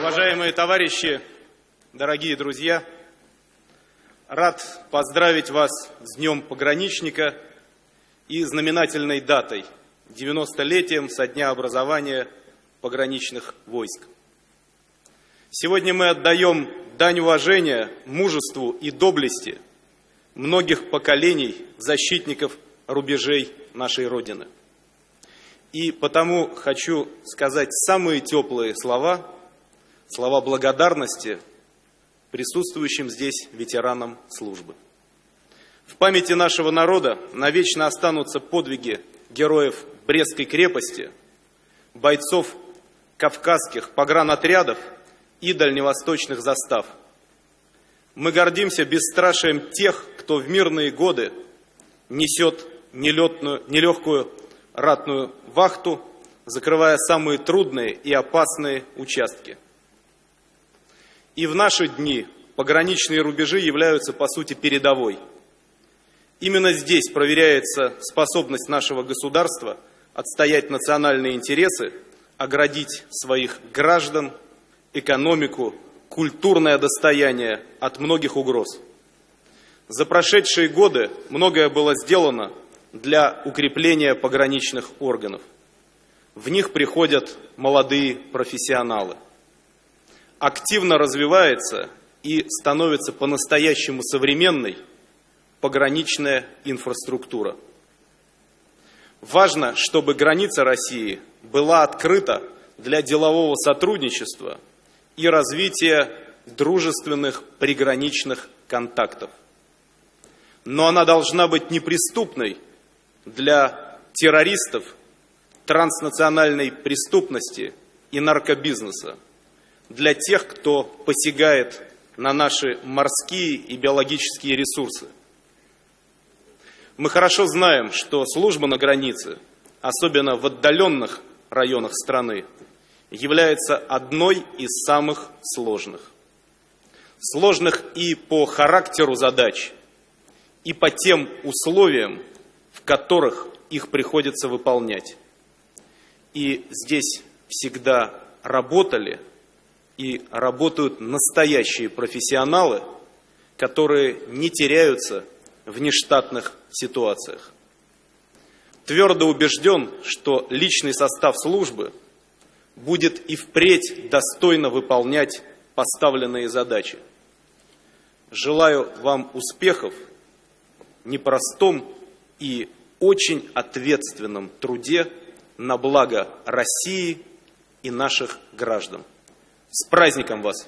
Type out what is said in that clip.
Уважаемые товарищи, дорогие друзья, рад поздравить вас с Днем Пограничника и знаменательной датой – 90-летием со дня образования пограничных войск. Сегодня мы отдаем дань уважения мужеству и доблести многих поколений защитников рубежей нашей Родины. И потому хочу сказать самые теплые слова, слова благодарности присутствующим здесь ветеранам службы. В памяти нашего народа навечно останутся подвиги героев Брестской крепости, бойцов кавказских погранотрядов и дальневосточных застав. Мы гордимся бесстрашием тех, кто в мирные годы несет нелетную, нелегкую ратную вахту, закрывая самые трудные и опасные участки. И в наши дни пограничные рубежи являются, по сути, передовой. Именно здесь проверяется способность нашего государства отстоять национальные интересы, оградить своих граждан, экономику, культурное достояние от многих угроз. За прошедшие годы многое было сделано для укрепления пограничных органов. В них приходят молодые профессионалы. Активно развивается и становится по-настоящему современной пограничная инфраструктура. Важно, чтобы граница России была открыта для делового сотрудничества и развития дружественных приграничных контактов. Но она должна быть неприступной для террористов, транснациональной преступности и наркобизнеса, для тех, кто посягает на наши морские и биологические ресурсы. Мы хорошо знаем, что служба на границе, особенно в отдаленных районах страны, является одной из самых сложных. Сложных и по характеру задач, и по тем условиям, в которых их приходится выполнять. И здесь всегда работали и работают настоящие профессионалы, которые не теряются в нештатных ситуациях. Твердо убежден, что личный состав службы будет и впредь достойно выполнять поставленные задачи. Желаю вам успехов в непростом и очень ответственном труде на благо России и наших граждан. С праздником вас!